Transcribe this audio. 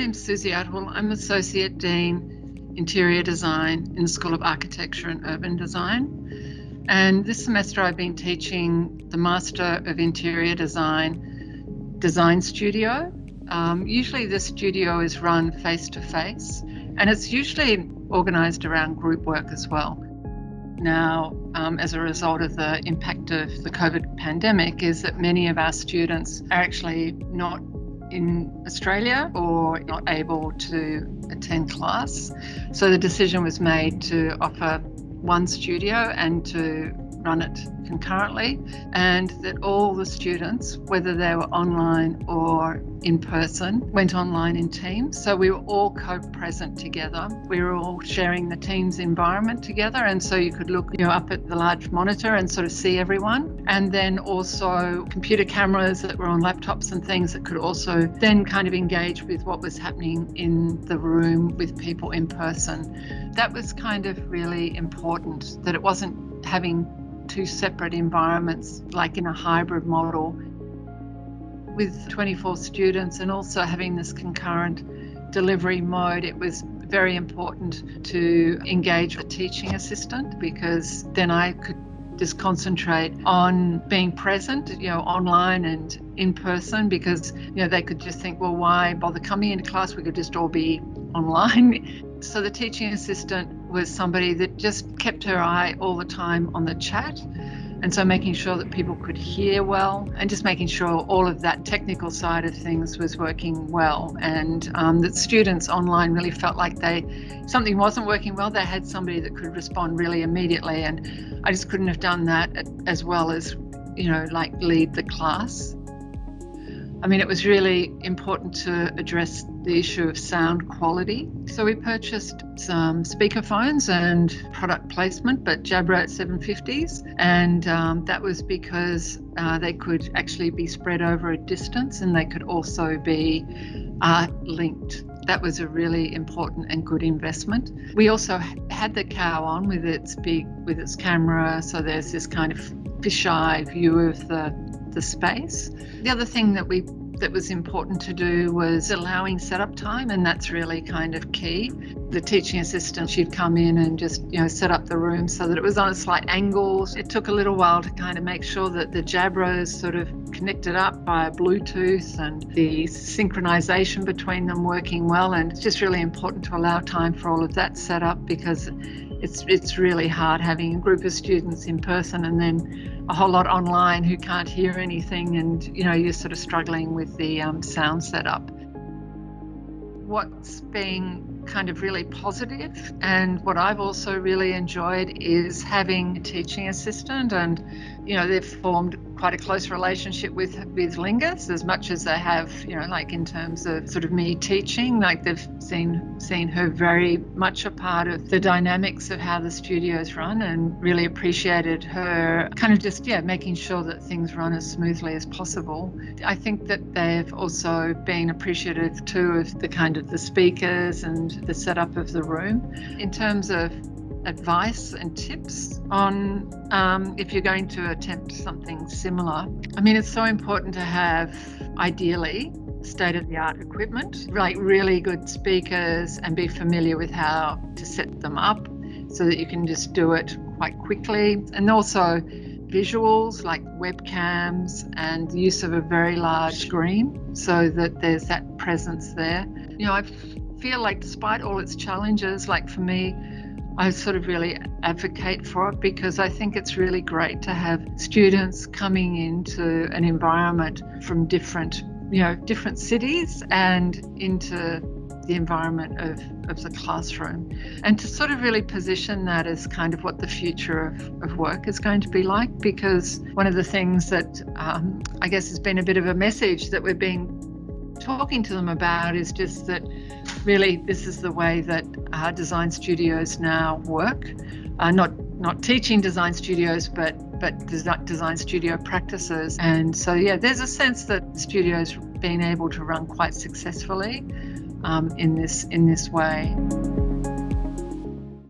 name's Suzie Attiwill. I'm Associate Dean Interior Design in the School of Architecture and Urban Design. And this semester I've been teaching the Master of Interior Design Design Studio. Um, usually the studio is run face to face and it's usually organised around group work as well. Now, um, as a result of the impact of the COVID pandemic, is that many of our students are actually not in Australia or not able to attend class. So the decision was made to offer one studio and to run it concurrently, and that all the students, whether they were online or in person, went online in teams. So we were all co present together. We were all sharing the Teams environment together, and so you could look you know, up at the large monitor and sort of see everyone. And then also computer cameras that were on laptops and things that could also then kind of engage with what was happening in the room with people in person. That was kind of really important that it wasn't having two separate environments, like in a hybrid model with 24 students and also having this concurrent delivery mode, it was very important to engage a teaching assistant because then I could just concentrate on being present, you know, online and in person because, you know, they could just think, well, why bother coming into class? We could just all be online. So the teaching assistant was somebody that just kept her eye all the time on the chat. And so making sure that people could hear well and just making sure all of that technical side of things was working well. And um, that students online really felt like they, something wasn't working well, they had somebody that could respond really immediately. And I just couldn't have done that as well as, you know, like lead the class. I mean, it was really important to address the issue of sound quality. So we purchased some speakerphones and product placement, but Jabra 750s. And um, that was because uh, they could actually be spread over a distance and they could also be uh, linked. That was a really important and good investment. We also had the cow on with its big, with its camera. So there's this kind of fisheye view of the the space. The other thing that we that was important to do was allowing setup time, and that's really kind of key. The teaching assistant, she'd come in and just, you know, set up the room so that it was on a slight angle. It took a little while to kind of make sure that the Jabras sort of connected up via Bluetooth and the synchronization between them working well. And it's just really important to allow time for all of that setup because it's it's really hard having a group of students in person and then a whole lot online who can't hear anything and you know you're sort of struggling with the um, sound setup. What's been kind of really positive. and what I've also really enjoyed is having a teaching assistant and you know they've formed quite a close relationship with with Lingus as much as they have you know like in terms of sort of me teaching like they've seen seen her very much a part of the dynamics of how the studios run and really appreciated her kind of just yeah making sure that things run as smoothly as possible I think that they've also been appreciative too of the kind of the speakers and the setup of the room in terms of advice and tips on um, if you're going to attempt something similar. I mean, it's so important to have, ideally, state of the art equipment, like really good speakers, and be familiar with how to set them up so that you can just do it quite quickly. And also, visuals like webcams and use of a very large screen so that there's that presence there. You know, I feel like despite all its challenges, like for me, I sort of really advocate for it because I think it's really great to have students coming into an environment from different, you know, different cities and into the environment of, of the classroom. And to sort of really position that as kind of what the future of, of work is going to be like because one of the things that um, I guess has been a bit of a message that we're been talking to them about is just that really this is the way that our design studios now work. Uh, not not teaching design studios, but but design studio practices. And so yeah, there's a sense that studios being able to run quite successfully um, in this in this way.